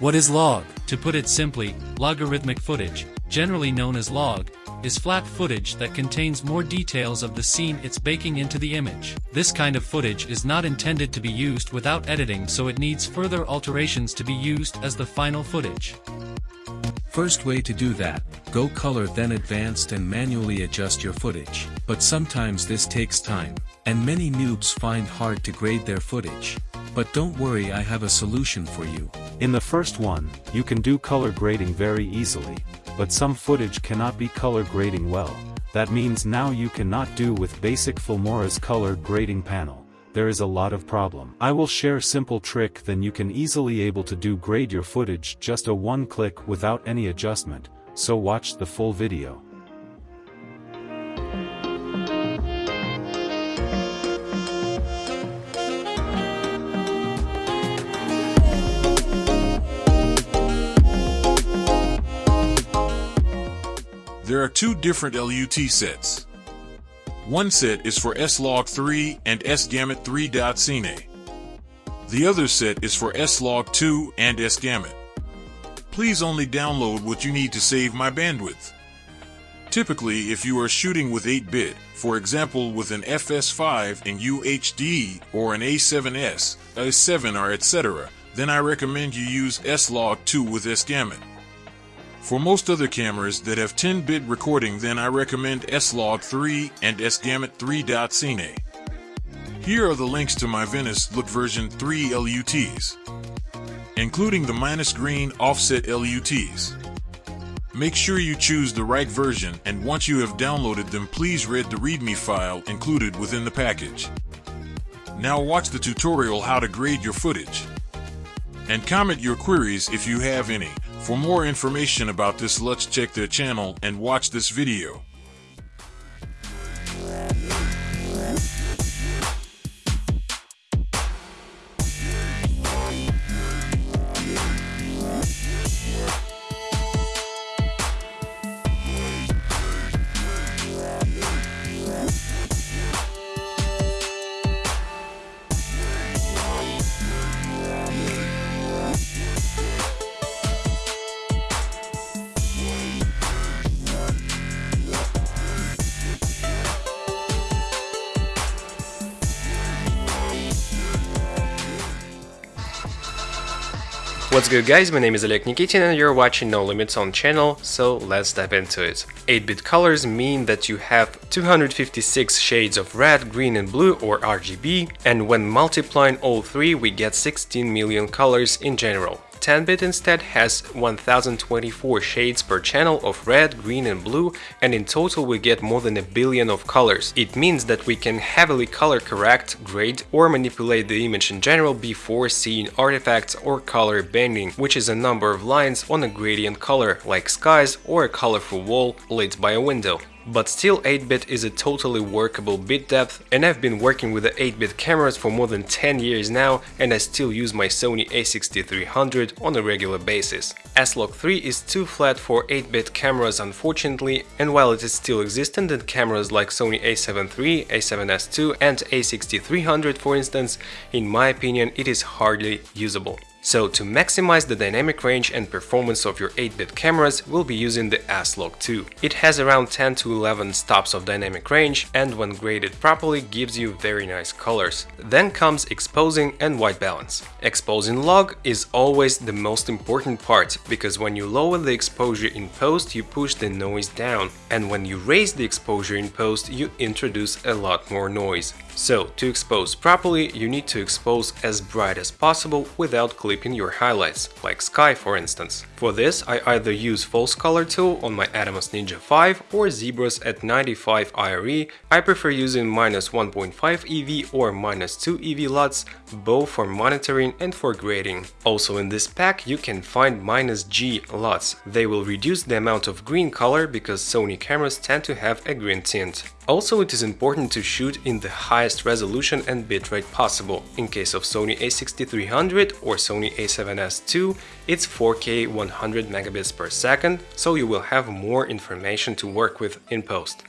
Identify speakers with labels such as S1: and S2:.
S1: What is log? To put it simply, logarithmic footage, generally known as log, is flat footage that contains more details of the scene it's baking into the image. This kind of footage is not intended to be used without editing so it needs further alterations to be used as the final footage.
S2: First way to do that, go color then advanced and manually adjust your footage. But sometimes this takes time, and many noobs find hard to grade their footage. But don't worry I have a solution for you.
S3: In the first one, you can do color grading very easily, but some footage cannot be color grading well. That means now you cannot do with basic Filmora's color grading panel. There is a lot of problem. I will share simple trick then you can easily able to do grade your footage just a one click without any adjustment, so watch the full video.
S4: There are two different LUT sets. One set is for S-Log3 and S-Gamut 3.Cine. The other set is for S-Log2 and S-Gamut. Please only download what you need to save my bandwidth. Typically, if you are shooting with 8-bit, for example with an FS5 in UHD or an A7S, A7R etc., then I recommend you use S-Log2 with S-Gamut. For most other cameras that have 10-bit recording then I recommend S-Log 3 and S-Gamut 3.Cine. Here are the links to my Venice Look version 3 LUTs, including the minus green offset LUTs. Make sure you choose the right version and once you have downloaded them please read the readme file included within the package. Now watch the tutorial how to grade your footage. And comment your queries if you have any. For more information about this let's check their channel and watch this video.
S5: What's good guys, my name is Oleg Nikitin and you're watching No Limits on channel, so let's dive into it. 8-bit colors mean that you have 256 shades of red, green and blue or RGB, and when multiplying all three we get 16 million colors in general. 10-bit instead has 1024 shades per channel of red, green and blue and in total we get more than a billion of colors. It means that we can heavily color correct, grade or manipulate the image in general before seeing artifacts or color banding, which is a number of lines on a gradient color like skies or a colorful wall lit by a window. But still 8-bit is a totally workable bit depth and I've been working with the 8-bit cameras for more than 10 years now and I still use my Sony a6300 on a regular basis. S-Log 3 is too flat for 8-bit cameras unfortunately and while it is still existent in cameras like Sony a7 III, a7S II and a6300 for instance, in my opinion it is hardly usable. So to maximize the dynamic range and performance of your 8-bit cameras, we'll be using the S-Log 2. It has around 10 to 11 stops of dynamic range and when graded properly gives you very nice colors. Then comes exposing and white balance. Exposing log is always the most important part, because when you lower the exposure in post you push the noise down, and when you raise the exposure in post you introduce a lot more noise. So, to expose properly, you need to expose as bright as possible without clipping your highlights, like sky for instance. For this, I either use false color tool on my Atomos Ninja 5 or Zebras at 95 IRE. I prefer using minus 1.5 EV or minus 2 EV LUTs, both for monitoring and for grading. Also in this pack you can find minus G LUTs. They will reduce the amount of green color because Sony cameras tend to have a green tint. Also, it is important to shoot in the highest resolution and bitrate possible. In case of Sony a6300 or Sony a7S II, it's 4K 100 megabits per second, so you will have more information to work with in post.